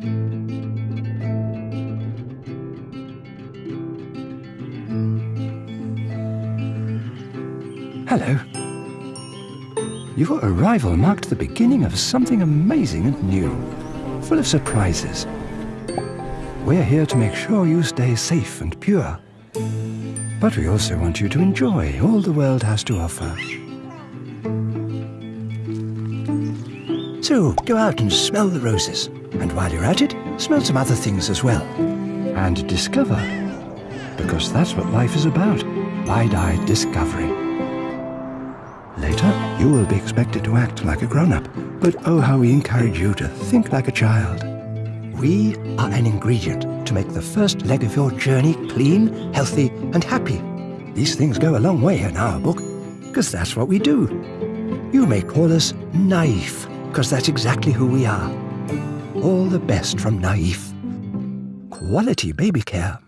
Hello. Your arrival marked the beginning of something amazing and new, full of surprises. We're here to make sure you stay safe and pure. But we also want you to enjoy all the world has to offer. So go out and smell the roses. And while you're at it, smell some other things as well. And discover. Because that's what life is about wide eyed discovery. Later, you will be expected to act like a grown up, but oh, how we encourage you to think like a child. We are an ingredient to make the first leg of your journey clean, healthy, and happy. These things go a long way in our book, because that's what we do. You may call us Naif, because that's exactly who we are. All the best from Naif. Quality baby care.